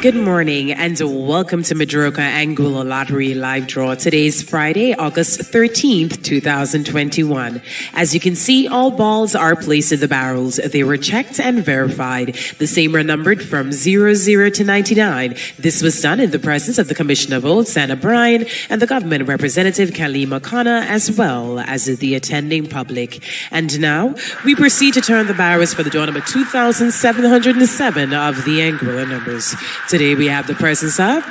Good morning and welcome to Madroka Anguilla Lottery Live Draw. Today is Friday, August 13th, 2021. As you can see, all balls are placed in the barrels. They were checked and verified. The same are numbered from 00 to 99. This was done in the presence of the Commissioner of Votes, Anna Bryan, and the government representative, Kalima Kana, as well as the attending public. And now, we proceed to turn the barrels for the draw number 2707 of the Anguilla numbers. Today we have the presence of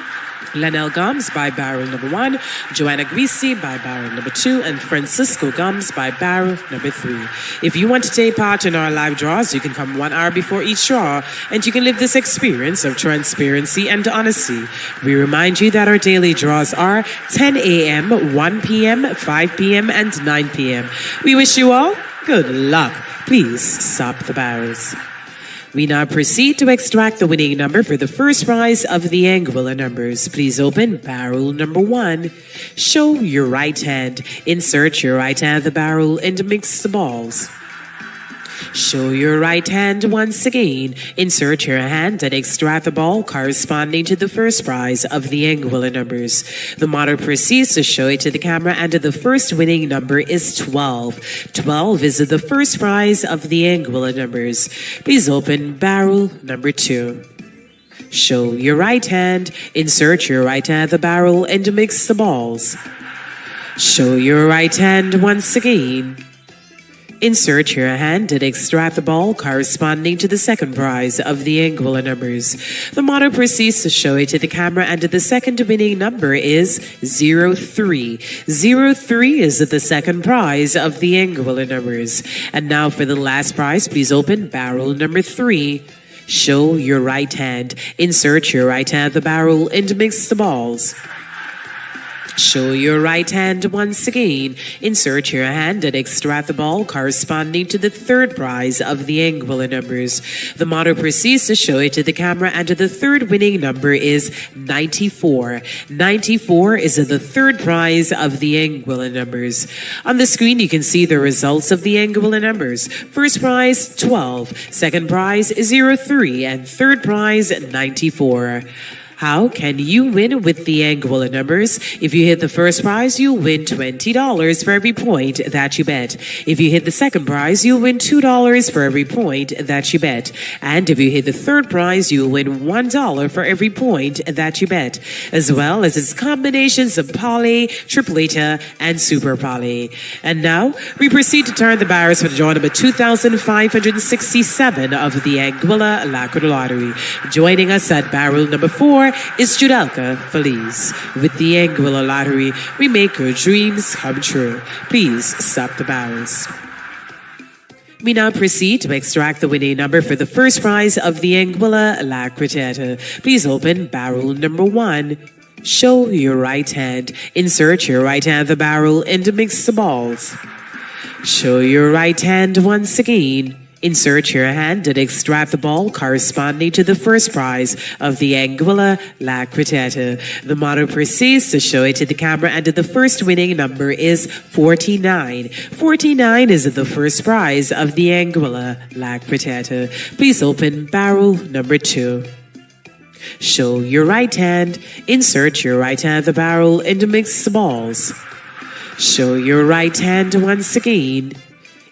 Lanelle Gums by barrel number one, Joanna Greasy by barrel number two, and Francisco Gums by barrel number three. If you want to take part in our live draws, you can come one hour before each draw, and you can live this experience of transparency and honesty. We remind you that our daily draws are 10 a.m., 1 p.m., 5 p.m., and 9 p.m. We wish you all good luck. Please stop the barrels. We now proceed to extract the winning number for the first prize of the Anguilla numbers. Please open barrel number one. Show your right hand. Insert your right hand of the barrel and mix the balls. Show your right hand once again. Insert your hand and extract the ball corresponding to the first prize of the Anguilla numbers. The model proceeds to show it to the camera and the first winning number is 12. 12 is the first prize of the Anguilla numbers. Please open barrel number two. Show your right hand, insert your right hand the barrel and mix the balls. Show your right hand once again. Insert your hand and extract the ball corresponding to the second prize of the Anguilla numbers. The model proceeds to show it to the camera and the second winning number is 03. 03 is the second prize of the Anguilla numbers. And now for the last prize, please open barrel number three. Show your right hand. Insert your right hand the barrel and mix the balls. Show your right hand once again. Insert your hand and extract the ball corresponding to the third prize of the Anguilla numbers. The model proceeds to show it to the camera and the third winning number is 94. 94 is the third prize of the Anguilla numbers. On the screen, you can see the results of the Anguilla numbers. First prize, 12. Second prize, 03. And third prize, 94. How can you win with the Anguilla numbers? If you hit the first prize, you'll win $20 for every point that you bet. If you hit the second prize, you'll win $2 for every point that you bet. And if you hit the third prize, you'll win $1 for every point that you bet, as well as its combinations of poly, tripleta, and super poly. And now we proceed to turn the barrels for the draw number 2,567 of the Anguilla Lacquer Lottery. Joining us at barrel number four is Judelka Feliz. With the Anguilla Lottery, we make your dreams come true. Please stop the barrels. We now proceed to extract the winning number for the first prize of the Anguilla La. Please open barrel number one. Show your right hand. Insert your right hand the barrel and mix the balls. Show your right hand once again. Insert your hand and extract the ball corresponding to the first prize of the Anguilla La Quarteta. The model proceeds to show it to the camera and the first winning number is 49. 49 is the first prize of the Anguilla La Quarteta. Please open barrel number two. Show your right hand, insert your right hand the barrel and mix the balls. Show your right hand once again.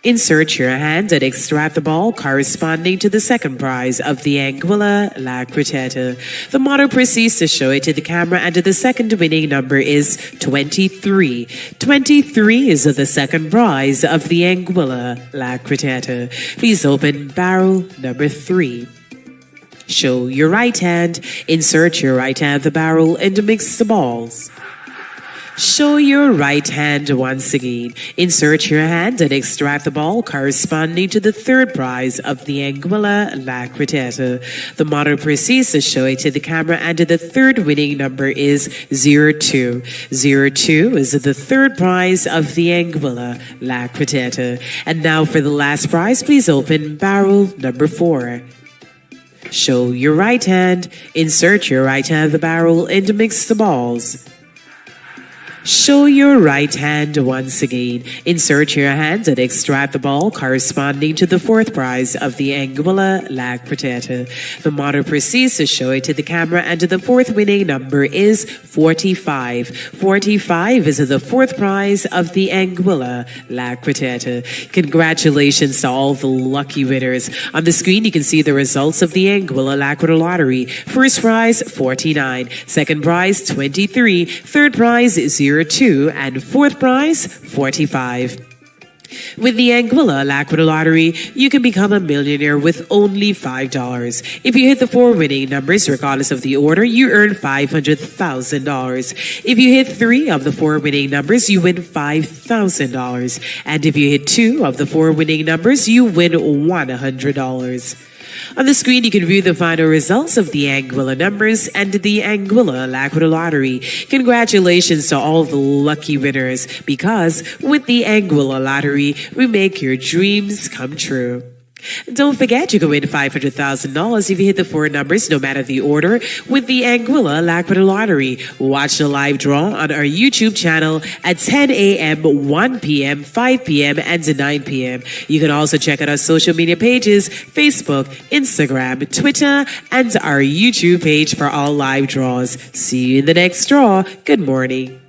Insert your hand and extract the ball corresponding to the second prize of the Anguilla La Quarteta. The model proceeds to show it to the camera and the second winning number is 23. 23 is the second prize of the Anguilla La Quarteta. Please open barrel number three. Show your right hand, insert your right hand the barrel and mix the balls. Show your right hand once again. Insert your hand and extract the ball corresponding to the third prize of the Anguilla La Quarteta. The model proceeds to show it to the camera and the third winning number is 02. 02 is the third prize of the Anguilla La Quarteta. And now for the last prize, please open barrel number four. Show your right hand, insert your right hand the barrel and mix the balls. Show your right hand once again. Insert your hand and extract the ball corresponding to the fourth prize of the Anguilla La Quarteta. The model proceeds to show it to the camera and the fourth winning number is 45. 45 is the fourth prize of the Anguilla La Quarteta. Congratulations to all the lucky winners. On the screen you can see the results of the Anguilla La Quarteta Lottery. First prize 49, second prize 23, third prize 0 02 and fourth prize 45. With the Anguilla La Quarteta Lottery, you can become a millionaire with only $5. If you hit the four winning numbers, regardless of the order, you earn $500,000. If you hit three of the four winning numbers, you win $5,000. And if you hit two of the four winning numbers, you win $100. On the screen, you can view the final results of the Anguilla numbers and the Anguilla La Quarteta Lottery. Congratulations to all the lucky winners because with the Anguilla Lottery, we make your dreams come true. Don't forget you can win $500,000 if you hit the four numbers, no matter the order, with the Anguilla La Quarteta Lottery. Watch the live draw on our YouTube channel at 10 a.m., 1 p.m., 5 p.m., and 9 p.m. You can also check out our social media pages, Facebook, Instagram, Twitter, and our YouTube page for all live draws. See you in the next draw. Good morning.